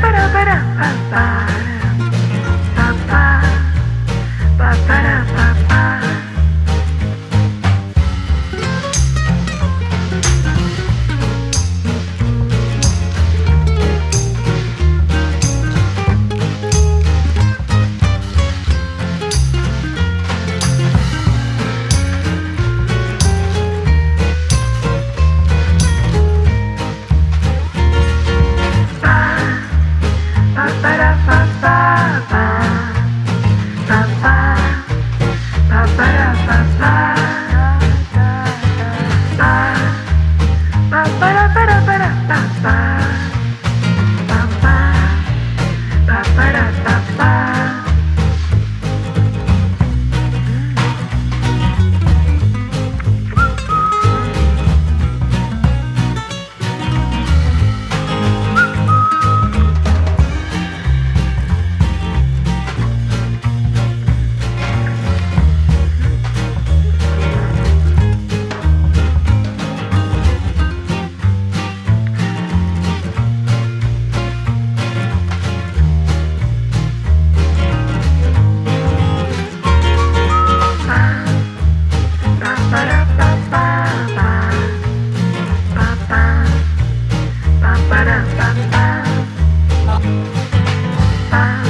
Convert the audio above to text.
para para para para But I ba I